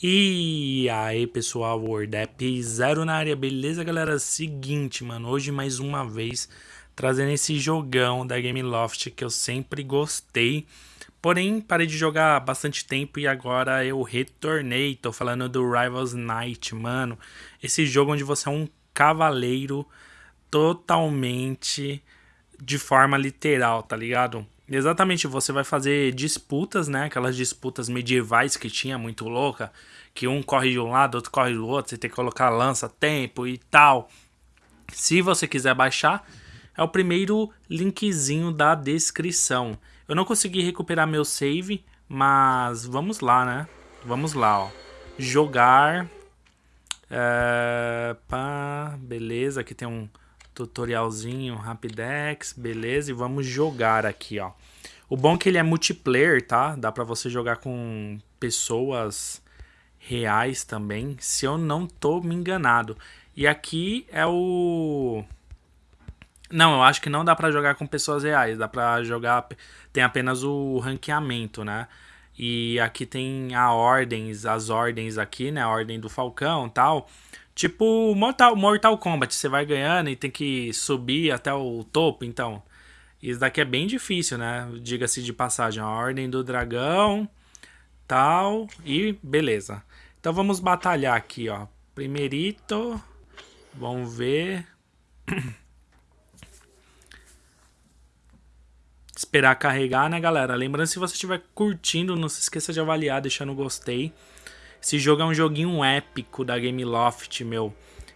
E aí pessoal, WordApp Zero na área, beleza galera? Seguinte, mano, hoje mais uma vez trazendo esse jogão da Gameloft que eu sempre gostei. Porém, parei de jogar bastante tempo e agora eu retornei. Tô falando do Rivals Night, mano. Esse jogo onde você é um cavaleiro totalmente de forma literal, tá ligado? Exatamente, você vai fazer disputas, né? Aquelas disputas medievais que tinha, muito louca. Que um corre de um lado, outro corre do outro. Você tem que colocar lança, tempo e tal. Se você quiser baixar, é o primeiro linkzinho da descrição. Eu não consegui recuperar meu save, mas vamos lá, né? Vamos lá, ó. Jogar. É, pá, beleza, aqui tem um tutorialzinho, Rapidex, beleza, e vamos jogar aqui, ó. O bom é que ele é multiplayer, tá? Dá pra você jogar com pessoas reais também, se eu não tô me enganado. E aqui é o... Não, eu acho que não dá pra jogar com pessoas reais, dá pra jogar... Tem apenas o ranqueamento, né? E aqui tem a ordens, as ordens aqui, né? A ordem do Falcão tal. Tipo Mortal, Mortal Kombat, você vai ganhando e tem que subir até o topo, então. Isso daqui é bem difícil, né? Diga-se de passagem, a Ordem do Dragão, tal, e beleza. Então vamos batalhar aqui, ó. Primeirito, vamos ver. Esperar carregar, né, galera? Lembrando, se você estiver curtindo, não se esqueça de avaliar, deixando gostei. Esse jogo é um joguinho épico da Gameloft, meu.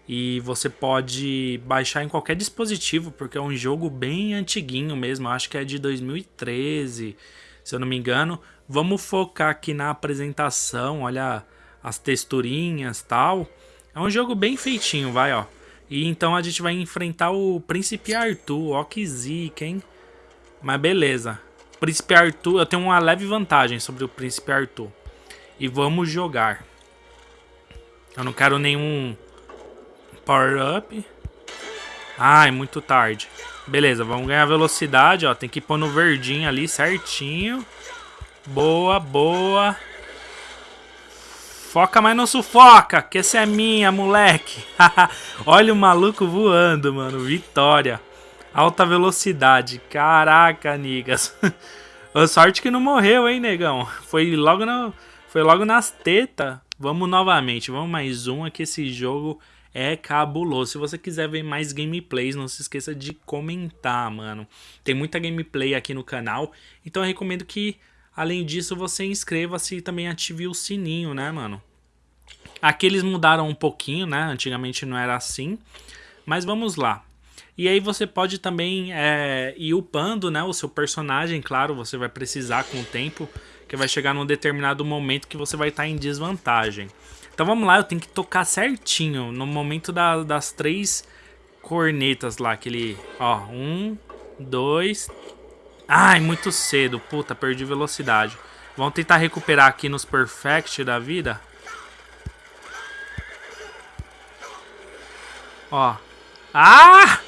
E você pode baixar em qualquer dispositivo, porque é um jogo bem antiguinho mesmo. Acho que é de 2013, se eu não me engano. Vamos focar aqui na apresentação, olha as texturinhas tal. É um jogo bem feitinho, vai, ó. E então a gente vai enfrentar o Príncipe Arthur, ó que zica, hein? Mas beleza. Príncipe Arthur, eu tenho uma leve vantagem sobre o Príncipe Arthur e vamos jogar. Eu não quero nenhum power-up. Ai, muito tarde. Beleza, vamos ganhar velocidade, ó. Tem que pôr no verdinho ali certinho. Boa, boa. Foca, mas não sufoca, que essa é minha, moleque. Olha o maluco voando, mano. Vitória. Alta velocidade. Caraca, nigas. Sorte que não morreu, hein, negão. Foi logo no... Foi logo nas tetas. Vamos novamente, vamos mais um aqui. Esse jogo é cabuloso. Se você quiser ver mais gameplays, não se esqueça de comentar, mano. Tem muita gameplay aqui no canal. Então eu recomendo que, além disso, você inscreva-se e também ative o sininho, né, mano? Aqui eles mudaram um pouquinho, né? Antigamente não era assim. Mas vamos lá. E aí você pode também é, ir upando né, o seu personagem, claro, você vai precisar com o tempo que vai chegar num determinado momento que você vai estar em desvantagem. Então vamos lá, eu tenho que tocar certinho no momento da, das três cornetas lá, aquele, ó, um, dois... Ai, muito cedo, puta, perdi velocidade. Vamos tentar recuperar aqui nos perfect da vida. Ó. Ah!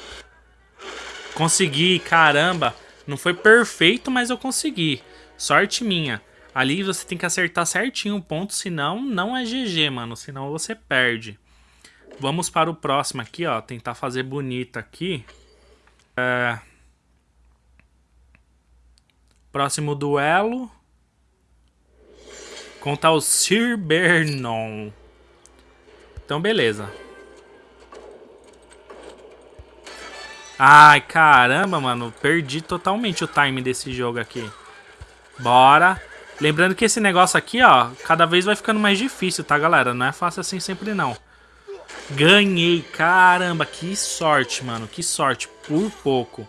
Consegui, caramba. Não foi perfeito, mas eu consegui. Sorte minha. Ali você tem que acertar certinho o ponto, senão não é GG, mano. Senão você perde. Vamos para o próximo aqui, ó. Tentar fazer bonito aqui. É... Próximo duelo. Contra o Sir Bernon. Então, beleza. Ai, caramba, mano. Perdi totalmente o time desse jogo aqui. Bora. Lembrando que esse negócio aqui, ó, cada vez vai ficando mais difícil, tá, galera? Não é fácil assim sempre, não. Ganhei, caramba, que sorte, mano, que sorte, por pouco.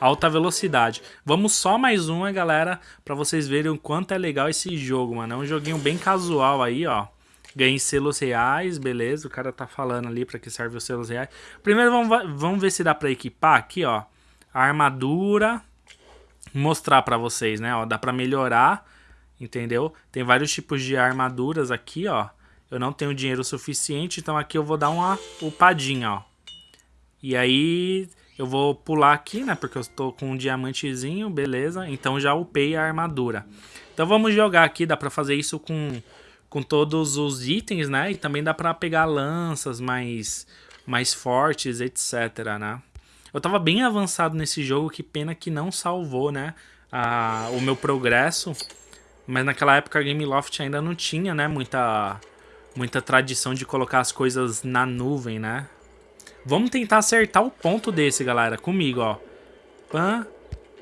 Alta velocidade. Vamos só mais uma, galera, pra vocês verem o quanto é legal esse jogo, mano. É um joguinho bem casual aí, ó. Ganhei selos reais, beleza, o cara tá falando ali pra que serve os selos reais. Primeiro vamos, vamos ver se dá pra equipar aqui, ó. Armadura, mostrar pra vocês, né, ó, dá pra melhorar entendeu? Tem vários tipos de armaduras aqui, ó. Eu não tenho dinheiro suficiente, então aqui eu vou dar uma upadinha, ó. E aí eu vou pular aqui, né? Porque eu estou com um diamantezinho, beleza. Então já upei a armadura. Então vamos jogar aqui, dá pra fazer isso com, com todos os itens, né? E também dá pra pegar lanças mais, mais fortes, etc, né? Eu tava bem avançado nesse jogo, que pena que não salvou, né? A, o meu progresso. Mas naquela época a Gameloft ainda não tinha, né? Muita, muita tradição de colocar as coisas na nuvem, né? Vamos tentar acertar o ponto desse, galera. Comigo, ó. Pã,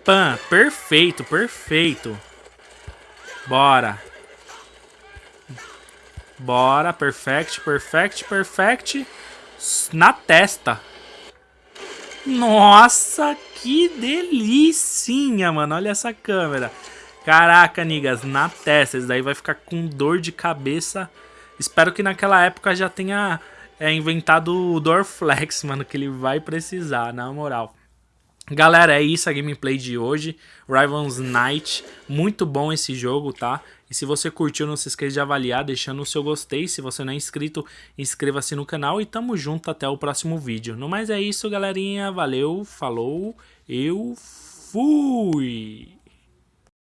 pã. Perfeito, perfeito. Bora. Bora, perfect, perfect, perfect. Na testa. Nossa, que delícia, mano. Olha essa câmera. Caraca, nigas, na testa. Isso daí vai ficar com dor de cabeça. Espero que naquela época já tenha é, inventado o Dorflex, mano, que ele vai precisar, na moral. Galera, é isso a gameplay de hoje. Rivals Night, muito bom esse jogo, tá? E se você curtiu, não se esqueça de avaliar, deixando o seu gostei. Se você não é inscrito, inscreva-se no canal e tamo junto até o próximo vídeo. No mais é isso, galerinha. Valeu, falou, eu fui!